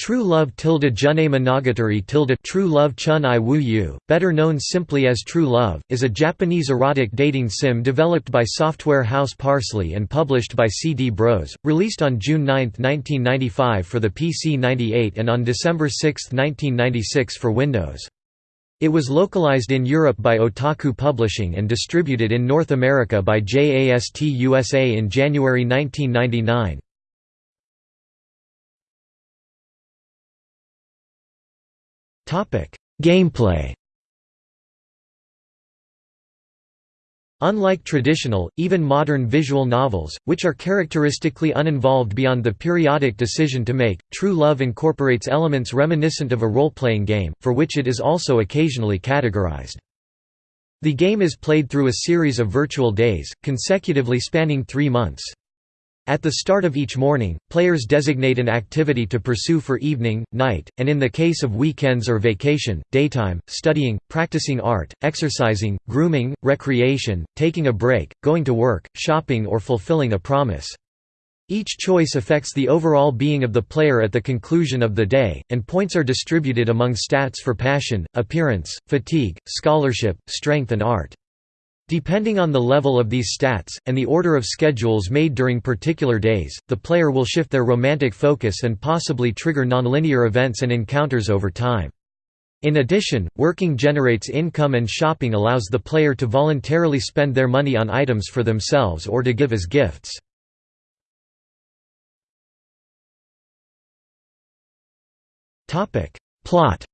True Love tilde Junai Monogatari tilde True Love Chun I Woo You, better known simply as True Love, is a Japanese erotic dating sim developed by software house Parsley and published by CD Bros, released on June 9, 1995 for the PC-98 and on December 6, 1996 for Windows. It was localized in Europe by Otaku Publishing and distributed in North America by JAST USA in January 1999. Gameplay Unlike traditional, even modern visual novels, which are characteristically uninvolved beyond the periodic decision to make, True Love incorporates elements reminiscent of a role-playing game, for which it is also occasionally categorized. The game is played through a series of virtual days, consecutively spanning three months. At the start of each morning, players designate an activity to pursue for evening, night, and in the case of weekends or vacation, daytime, studying, practicing art, exercising, grooming, recreation, taking a break, going to work, shopping or fulfilling a promise. Each choice affects the overall being of the player at the conclusion of the day, and points are distributed among stats for passion, appearance, fatigue, scholarship, strength and art. Depending on the level of these stats, and the order of schedules made during particular days, the player will shift their romantic focus and possibly trigger nonlinear events and encounters over time. In addition, working generates income and shopping allows the player to voluntarily spend their money on items for themselves or to give as gifts. Plot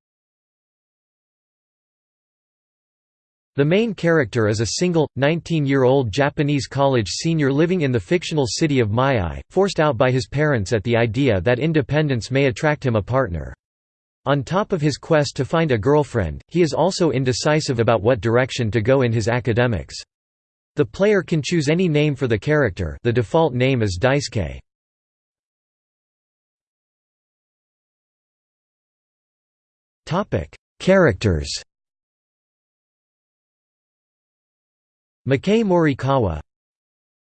The main character is a single, 19-year-old Japanese college senior living in the fictional city of Maiai, forced out by his parents at the idea that independence may attract him a partner. On top of his quest to find a girlfriend, he is also indecisive about what direction to go in his academics. The player can choose any name for the character the default name is Daisuke. Characters Makei Morikawa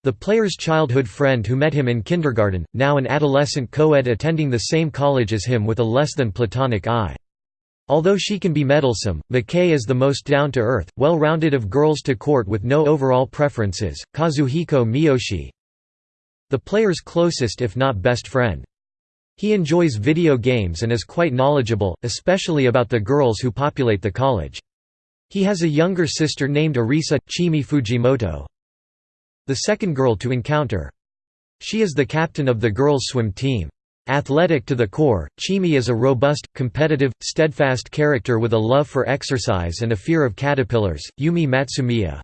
The player's childhood friend who met him in kindergarten, now an adolescent co-ed attending the same college as him with a less than platonic eye. Although she can be meddlesome, Makei is the most down-to-earth, well-rounded of girls to court with no overall preferences, Kazuhiko Miyoshi The player's closest if not best friend. He enjoys video games and is quite knowledgeable, especially about the girls who populate the college. He has a younger sister named Arisa, Chimi Fujimoto. The second girl to encounter. She is the captain of the girls' swim team. Athletic to the core, Chimi is a robust, competitive, steadfast character with a love for exercise and a fear of caterpillars, Yumi Matsumiya.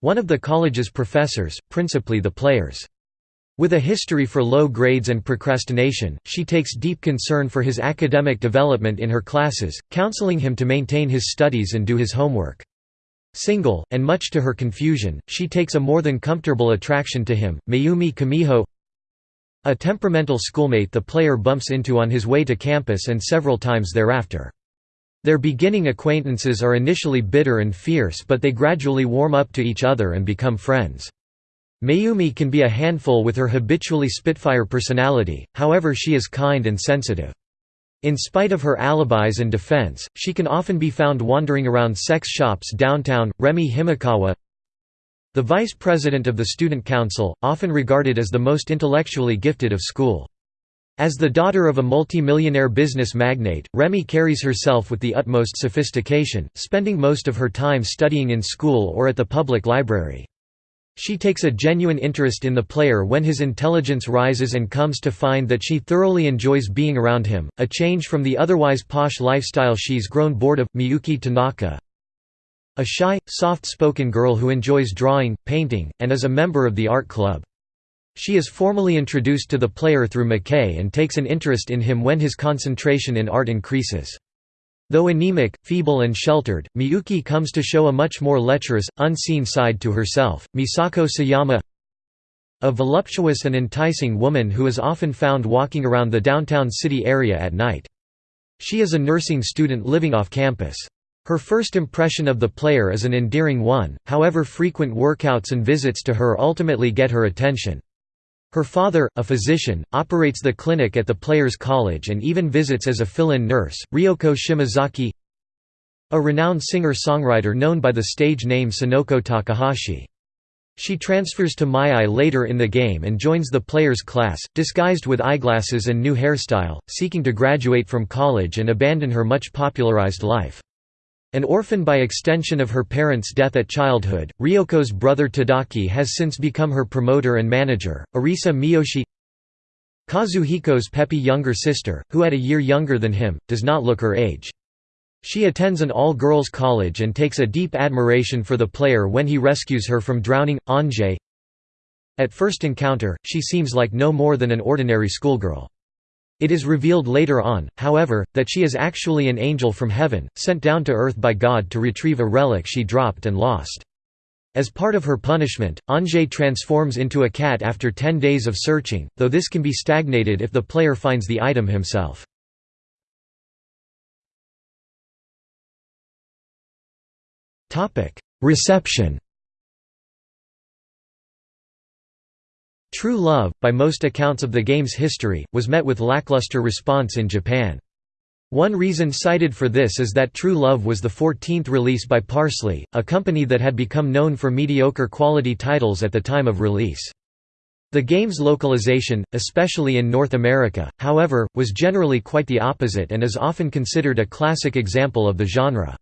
One of the college's professors, principally the players' With a history for low grades and procrastination, she takes deep concern for his academic development in her classes, counseling him to maintain his studies and do his homework. Single, and much to her confusion, she takes a more than comfortable attraction to him, Mayumi Kamiho a temperamental schoolmate the player bumps into on his way to campus and several times thereafter. Their beginning acquaintances are initially bitter and fierce but they gradually warm up to each other and become friends. Mayumi can be a handful with her habitually spitfire personality, however she is kind and sensitive. In spite of her alibis and defense, she can often be found wandering around sex shops downtown. Remi Himekawa The vice president of the student council, often regarded as the most intellectually gifted of school. As the daughter of a multi-millionaire business magnate, Remi carries herself with the utmost sophistication, spending most of her time studying in school or at the public library. She takes a genuine interest in the player when his intelligence rises and comes to find that she thoroughly enjoys being around him, a change from the otherwise posh lifestyle she's grown bored of. Miyuki Tanaka A shy, soft-spoken girl who enjoys drawing, painting, and is a member of the art club. She is formally introduced to the player through McKay and takes an interest in him when his concentration in art increases. Though anemic, feeble and sheltered, Miyuki comes to show a much more lecherous, unseen side to herself. Misako Sayama A voluptuous and enticing woman who is often found walking around the downtown city area at night. She is a nursing student living off campus. Her first impression of the player is an endearing one, however frequent workouts and visits to her ultimately get her attention. Her father, a physician, operates the clinic at the player's college and even visits as a fill-in nurse. Ryoko Shimazaki a renowned singer-songwriter known by the stage name Sonoko Takahashi. She transfers to Maiai later in the game and joins the player's class, disguised with eyeglasses and new hairstyle, seeking to graduate from college and abandon her much popularized life. An orphan by extension of her parents' death at childhood, Ryoko's brother Tadaki has since become her promoter and manager. Arisa Miyoshi Kazuhiko's peppy younger sister, who at a year younger than him, does not look her age. She attends an all-girls college and takes a deep admiration for the player when he rescues her from drowning. Anjay At first encounter, she seems like no more than an ordinary schoolgirl. It is revealed later on, however, that she is actually an angel from heaven, sent down to earth by God to retrieve a relic she dropped and lost. As part of her punishment, Anjay transforms into a cat after 10 days of searching, though this can be stagnated if the player finds the item himself. Reception True Love, by most accounts of the game's history, was met with lackluster response in Japan. One reason cited for this is that True Love was the 14th release by Parsley, a company that had become known for mediocre quality titles at the time of release. The game's localization, especially in North America, however, was generally quite the opposite and is often considered a classic example of the genre.